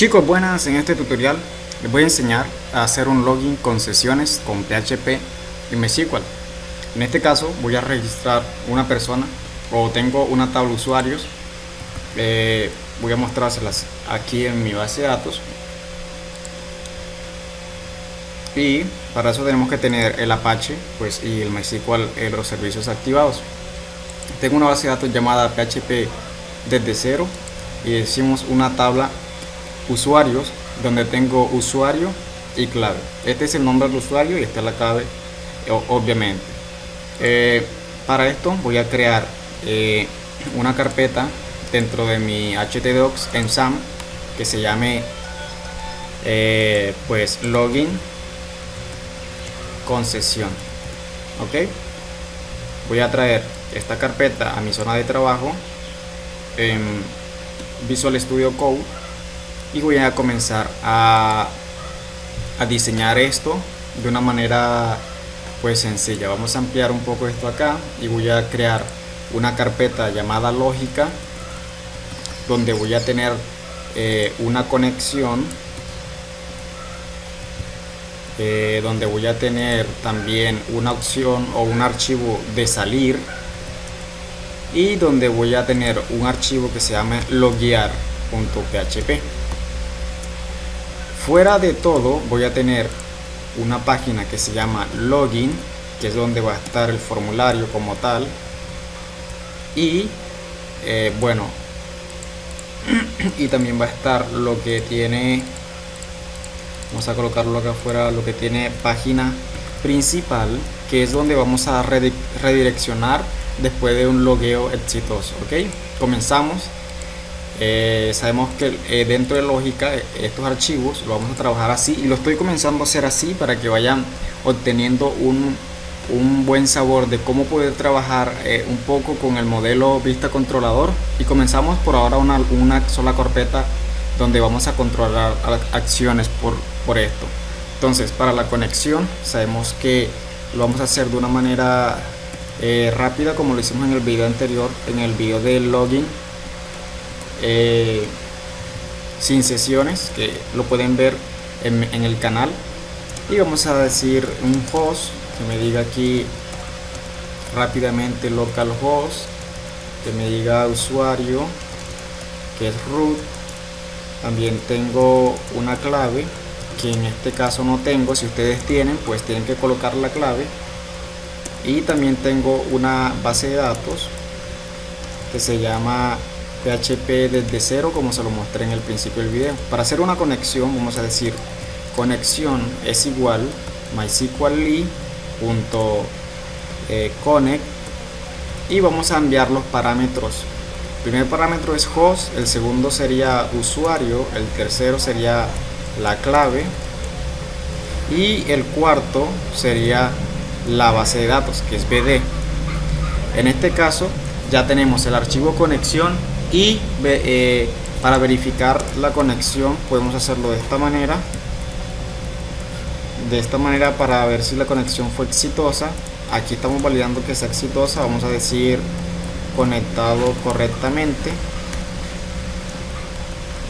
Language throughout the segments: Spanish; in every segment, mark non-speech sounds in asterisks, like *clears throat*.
Chicos, buenas, en este tutorial les voy a enseñar a hacer un login con sesiones con PHP y MySQL. En este caso voy a registrar una persona o tengo una tabla de usuarios. Eh, voy a mostrárselas aquí en mi base de datos. Y para eso tenemos que tener el Apache pues, y el MySQL en los servicios activados. Tengo una base de datos llamada PHP desde cero y decimos una tabla usuarios donde tengo usuario y clave. Este es el nombre del usuario y esta es la clave obviamente. Eh, para esto voy a crear eh, una carpeta dentro de mi htdocs en sam que se llame eh, pues login concesión. Ok voy a traer esta carpeta a mi zona de trabajo en Visual Studio Code y voy a comenzar a, a diseñar esto de una manera pues sencilla. Vamos a ampliar un poco esto acá y voy a crear una carpeta llamada lógica donde voy a tener eh, una conexión eh, donde voy a tener también una opción o un archivo de salir y donde voy a tener un archivo que se llama loguear.php fuera de todo voy a tener una página que se llama login que es donde va a estar el formulario como tal. Y eh, bueno *clears throat* y también va a estar lo que tiene vamos a colocarlo acá afuera lo que tiene página principal que es donde vamos a redireccionar después de un logueo exitoso ok comenzamos eh, sabemos que eh, dentro de lógica eh, estos archivos lo vamos a trabajar así y lo estoy comenzando a hacer así para que vayan obteniendo un, un buen sabor de cómo poder trabajar un poco con el modelo vista controlador. Y comenzamos por ahora una, una sola carpeta donde vamos a controlar acciones por, por esto. Entonces para la conexión sabemos que lo vamos a hacer de una manera rápida como lo hicimos en el video anterior en el video del login eh, sin sesiones que lo pueden ver en, el canal. Y vamos a decir un host que me diga aquí rápidamente localhost que me diga usuario que es root. También tengo una clave que en este caso no tengo. Si ustedes tienen pues tienen que colocar la clave. Y también tengo una base de datos que se llama PHP desde cero como se lo mostré en el principio del video. Para hacer una conexión vamos a decir conexión es igual mysql.connect y vamos a enviar los parámetros. El primer parámetro es host, el segundo sería usuario, el tercero sería la clave y el cuarto sería la base de datos que es BD. En este caso ya tenemos el archivo conexión y eh, para verificar la conexión podemos hacerlo de esta manera. De esta manera para ver si la conexión fue exitosa. Aquí estamos validando que sea exitosa. Vamos a decir conectado correctamente.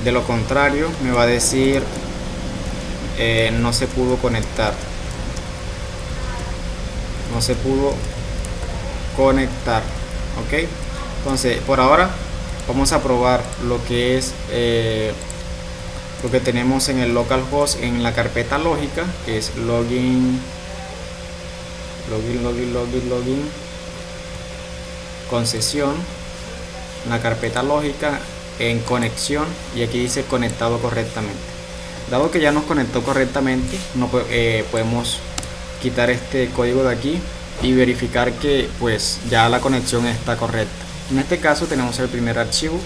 De lo contrario me va a decir eh, no se pudo conectar. No se pudo conectar. Ok. Entonces por ahora vamos a probar lo que es eh, lo que tenemos en el localhost en la carpeta lógica que es login login login login login concesión la carpeta lógica en conexión y aquí dice conectado correctamente. Dado que ya nos conectó correctamente no eh, podemos quitar este código de aquí y verificar que pues ya la conexión está correcta en este caso tenemos el primer archivo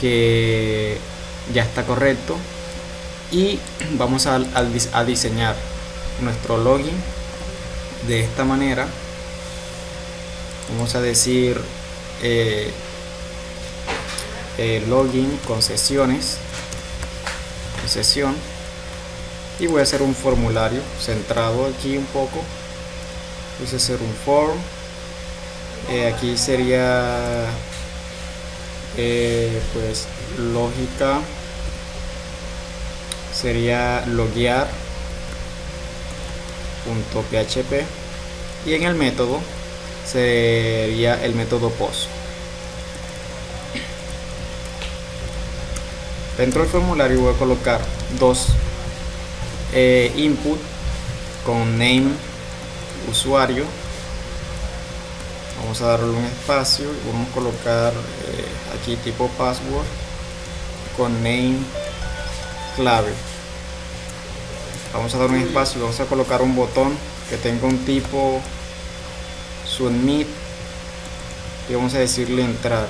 que ya está correcto y vamos a, diseñar nuestro login de esta manera. Vamos a decir eh, eh, login con sesiones sesión. Y voy a hacer un formulario centrado aquí un poco. Voy a hacer un form eh, aquí sería eh, pues lógica. Sería loguear .php. Y en el método sería el método post. Dentro del formulario voy a colocar dos eh, input con name usuario vamos a darle un espacio y vamos a colocar eh, aquí tipo password con name clave. Vamos a dar un espacio y vamos a colocar un botón que tenga un tipo submit y vamos a decirle entrar.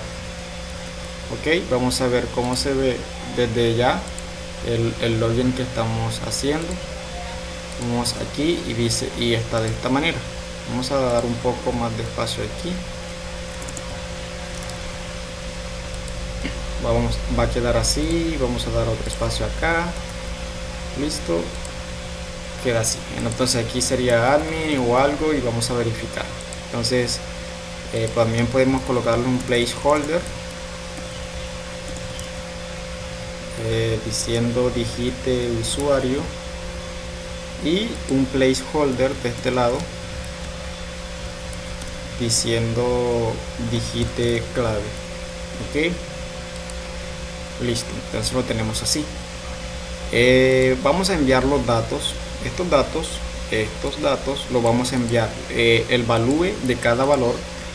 Ok vamos a ver cómo se ve desde ya el, el login que estamos haciendo. Vamos aquí y dice y está de esta manera vamos a dar un poco más de espacio aquí. Vamos va a quedar así vamos a dar otro espacio acá. Listo. Queda así. Entonces aquí sería admin o algo y vamos a verificar. Entonces eh, también podemos colocarle un placeholder eh, diciendo digite usuario y un placeholder de este lado diciendo digite clave. Ok. Listo entonces lo tenemos así. Eh, vamos a enviar los datos. Estos datos estos datos lo vamos a enviar. Eh, el value de cada valor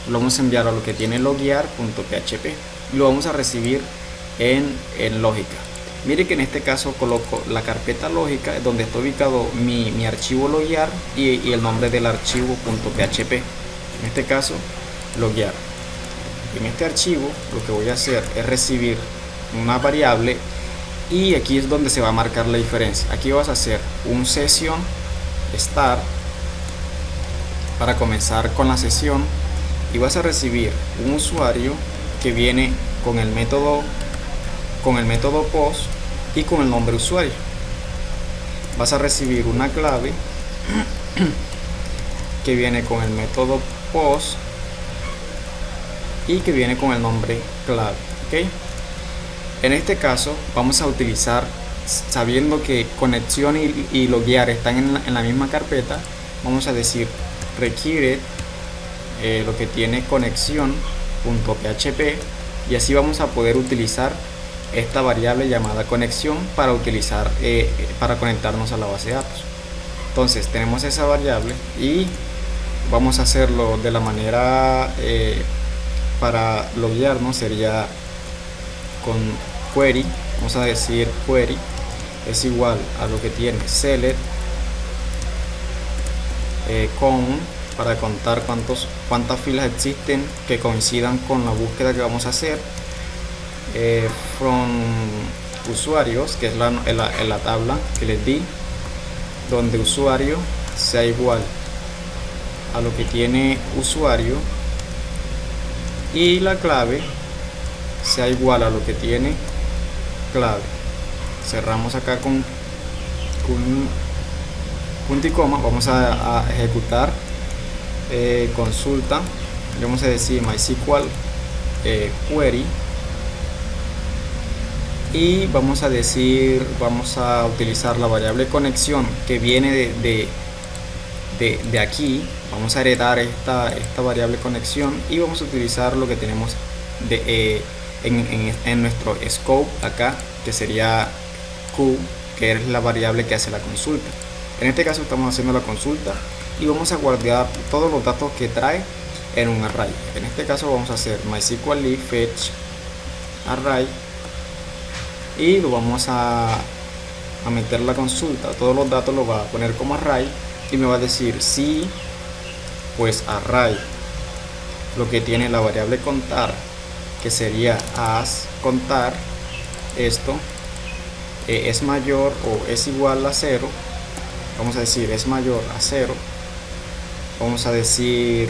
lo vamos a enviar a lo que tiene loguear.php y lo vamos a recibir en, en lógica. Mire que en este caso coloco la carpeta lógica donde está ubicado mi, archivo loguear y, y, el nombre del archivo .php en este caso loguear. En este archivo lo que voy a hacer es recibir una variable y aquí es donde se va a marcar la diferencia. Aquí vas a hacer un sesión start para comenzar con la sesión y vas a recibir un usuario que viene con el método con el método post y con el nombre usuario. Vas a recibir una clave *clears throat* que viene con el método post y que viene con el nombre clave ¿okay? en este caso vamos a utilizar sabiendo que conexión y, y loguear están en la, misma carpeta vamos a decir requiere eh, lo que tiene conexión.php y así vamos a poder utilizar esta variable llamada conexión para utilizar eh, para conectarnos a la base de datos entonces tenemos esa variable y vamos a hacerlo de la manera eh, para loguearnos sería con query vamos a decir query es igual a lo que tiene select eh, con para contar cuántos cuántas filas existen que coincidan con la búsqueda que vamos a hacer eh, from usuarios que es la, la, la tabla que les di donde usuario sea igual a lo que tiene usuario y la clave sea igual a lo que tiene clave. Cerramos acá con, un punto y coma. Vamos a, ejecutar eh, consulta. Vamos a decir MySQL eh, query. Y vamos a decir vamos a utilizar la variable conexión que viene de, de, de, aquí vamos a heredar esta, esta variable conexión y vamos a utilizar lo que tenemos eh, en, en, nuestro scope acá que sería q que es la variable que hace la consulta. En este caso estamos haciendo la consulta y vamos a guardar todos los datos que trae en un array. En este caso vamos a hacer mysql fetch array y lo vamos a, a meter la consulta. Todos los datos lo va a poner como array y me va a decir si pues array lo que tiene la variable contar que sería as contar esto eh, es mayor o es igual a cero vamos a decir es mayor a cero vamos a decir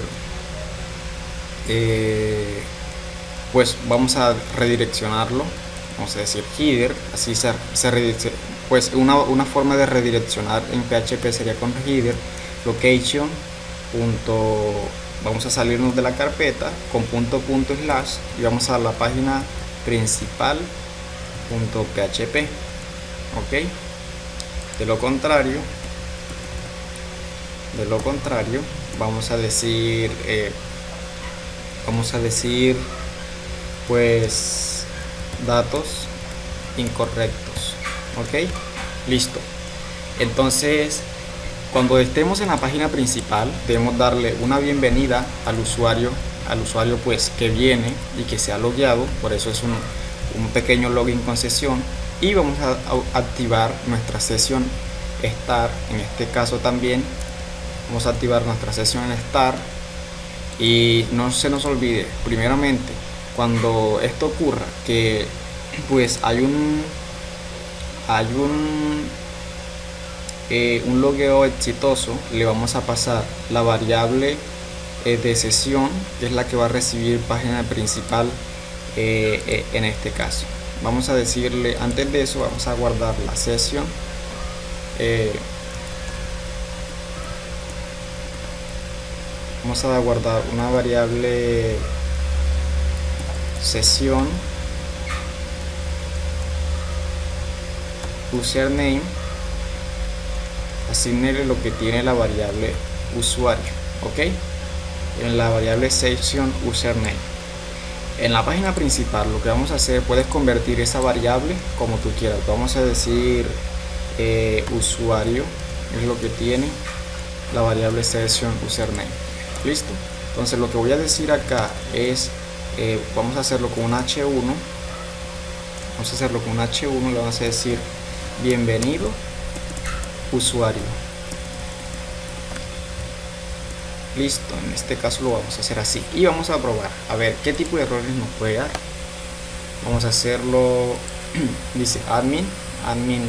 eh, pues vamos a redireccionarlo vamos a decir header así se, se pues una, una, forma de redireccionar en PHP sería con header location punto vamos a salirnos de la carpeta con punto punto slash y vamos a la página principal punto php ok de lo contrario de lo contrario vamos a decir eh, vamos a decir pues datos incorrectos ok listo. Entonces cuando estemos en la página principal debemos darle una bienvenida al usuario al usuario pues que viene y que se ha logueado por eso es un, un pequeño login con sesión y vamos a, activar nuestra sesión start en este caso también vamos a activar nuestra sesión en start y no se nos olvide primeramente cuando esto ocurra que pues hay un hay un eh, un logueo exitoso le vamos a pasar la variable eh, de sesión que es la que va a recibir página principal eh, en este caso. Vamos a decirle antes de eso vamos a guardar la sesión vamos a guardar una variable sesión username asignarle lo que tiene la variable usuario ok en la variable session username. En la página principal lo que vamos a hacer puedes convertir esa variable como tú quieras. Vamos a decir eh, usuario es lo que tiene la variable session username. Listo. Entonces lo que voy a decir acá es eh, vamos a hacerlo con un h1 vamos a hacerlo con un h1 le vamos a decir bienvenido usuario. Listo en este caso lo vamos a hacer así. Y vamos a probar. A ver qué tipo de errores nos puede dar vamos a hacerlo *clears throat* dice admin. Admin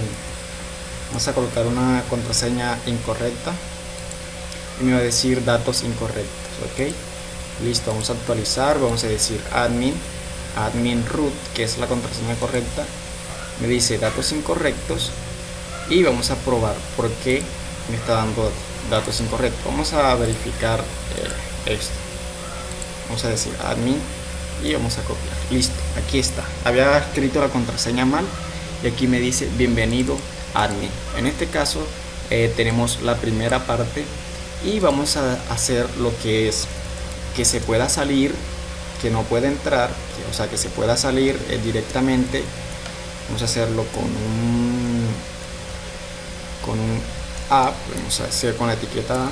vamos a colocar una contraseña incorrecta. Y me va a decir datos incorrectos ok listo vamos a actualizar. Vamos a decir admin. Admin root que es la contraseña correcta. Me dice datos incorrectos y vamos a probar por qué me está dando datos incorrectos. Vamos a verificar eh, esto. Vamos a decir admin y vamos a copiar. Listo aquí está. Había escrito la contraseña mal y aquí me dice bienvenido admin en este caso eh, tenemos la primera parte y vamos a hacer lo que es que se pueda salir que no puede entrar o sea que se pueda salir eh, directamente. Vamos a hacerlo con un con un app vamos a hacer con la etiqueta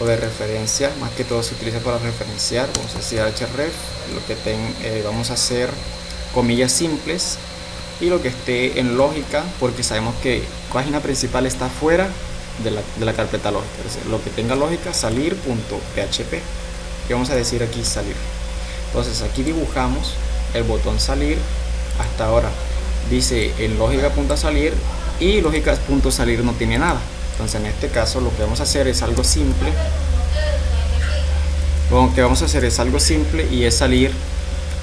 o de referencia más que todo se utiliza para referenciar vamos a decir href lo que ten, eh, vamos a hacer comillas simples y lo que esté en lógica porque sabemos que página principal está fuera de la, de la carpeta lógica. Lo que tenga lógica salir.php y vamos a decir aquí salir entonces aquí dibujamos el botón salir. Hasta ahora dice en lógica punto salir y lógica punto salir no tiene nada. Entonces en este caso lo que vamos a hacer es algo simple. Lo que vamos a hacer es algo simple y es salir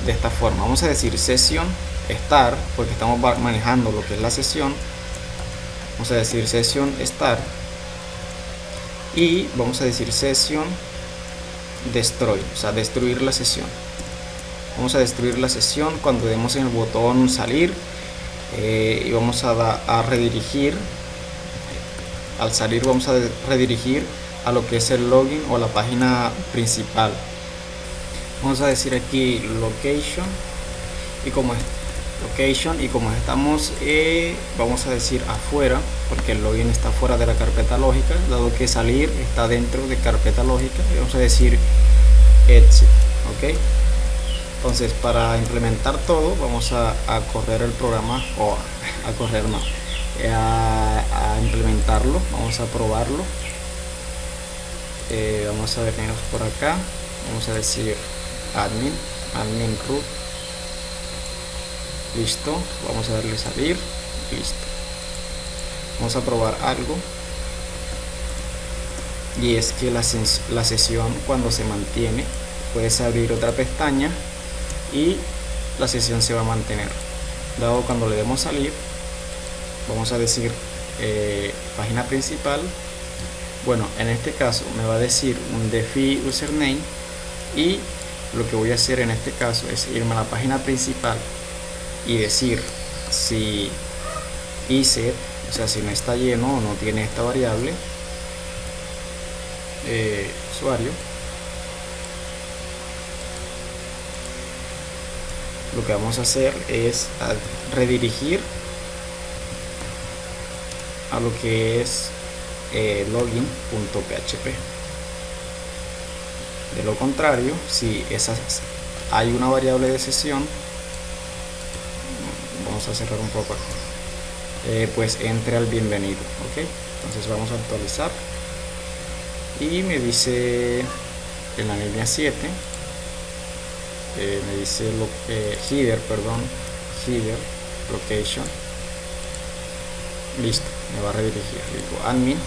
de esta forma. Vamos a decir sesión estar porque estamos manejando lo que es la sesión. Vamos a decir sesión estar. Y vamos a decir sesión destroy o sea destruir la sesión. Vamos a destruir la sesión cuando demos en el botón salir eh, y vamos a, a redirigir al salir vamos a redirigir a lo que es el login o la página principal. Vamos a decir aquí location y como es location y como estamos eh, vamos a decir afuera porque el login está fuera de la carpeta lógica dado que salir está dentro de carpeta lógica y vamos a decir exit ok entonces para implementar todo vamos a, correr el programa o a, correr no eh, a, implementarlo vamos a probarlo. Eh, vamos a venirnos por acá vamos a decir admin admin root listo vamos a darle salir listo. Vamos a probar algo. Y es que la, la sesión cuando se mantiene puedes abrir otra pestaña y la sesión se va a mantener. Dado cuando le demos salir vamos a decir eh, página principal. Bueno en este caso me va a decir un defi username y lo que voy a hacer en este caso es irme a la página principal y decir si set o sea si no está lleno o no tiene esta variable eh, usuario lo que vamos a hacer es redirigir a lo que es eh, login.php de lo contrario si esas hay una variable de sesión vamos a cerrar un poco eh, pues entre al bienvenido ok entonces vamos a actualizar. Y me dice en la línea 7 eh, me dice lo, eh, header perdón header location. Listo me va a redirigir. Digo admin.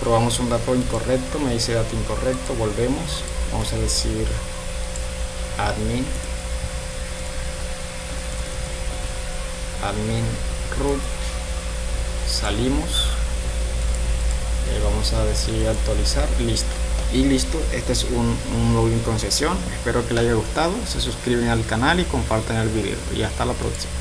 Probamos un dato incorrecto me dice dato incorrecto volvemos. Vamos a decir admin admin root. Salimos. Eh, vamos a decir actualizar listo y listo este es un, login con sesión. Espero que les haya gustado. Se suscriben al canal y compartan el video. Y hasta la próxima